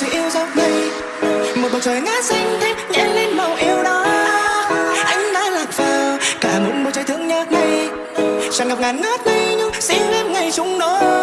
chỉ yêu dấu mây một bầu trời ngát xanh thêm nhẹ lên màu yêu đó. Anh đã lạc vào cả một bầu trời thương nhớ này chẳng gặp ngàn ngát đây nhưng xin em ngày chung đôi.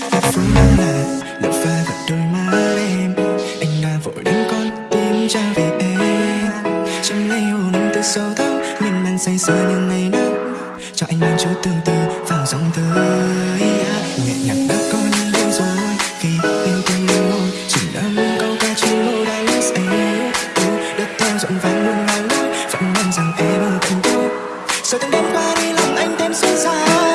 Phố là lỡ pha vào đôi má em Anh đã vội đến con tim trả về em Trong lấy hồn em từ sâu thẳm Miên man say sưa như ngày nắng Cho anh mang chút tương tư vào dòng tới Nhẹ nhàng đã có như đây rồi Khi yêu thương em môi Chỉ đã muốn câu ca trên môi đã last em Đất theo rộn vàng muôn ngàn lối Vẫn mong rằng em ở cạnh tôi Rồi từng đêm qua đi lòng anh thêm xôn xao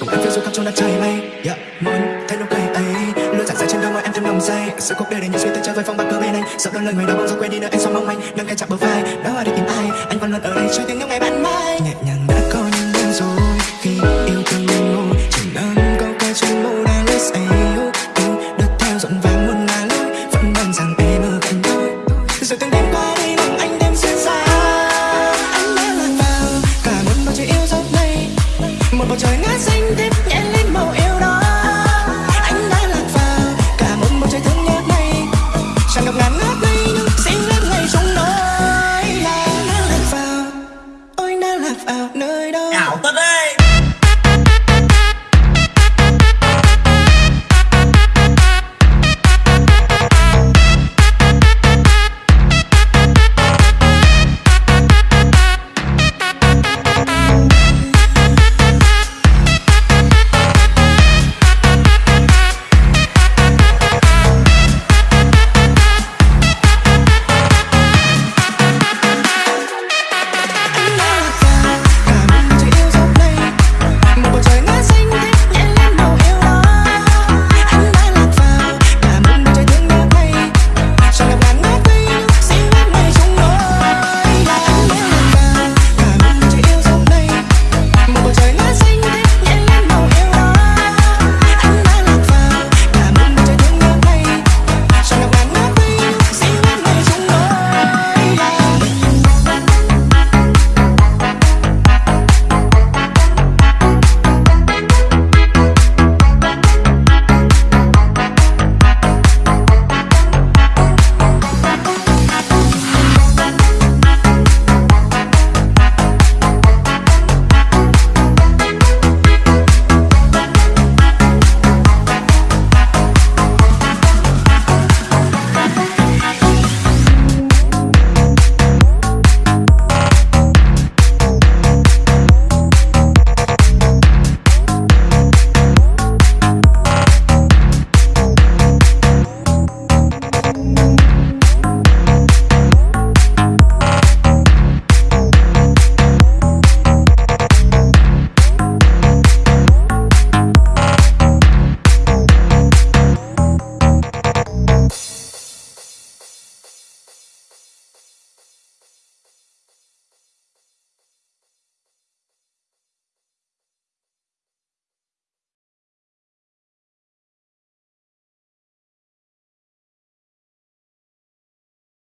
Cùng em phiêu du khắp trong đất trời mây yeah. Muốn thấy nụ cười ấy, Luôn giản dài trên đôi môi em thêm nồng say Sự cuộc đời để những suy tư chơi với phong bạc cơ bên anh Sợ đôi lời người đó bỗng dưng quên đi nơi anh sao mong manh. Nâng cái chạm bờ vai, Đó đi tìm ai? Anh vẫn luôn ở đây chờ tiếng những ngày bạn mai. Nhẹ nhàng nơi đó ảo tất đấy.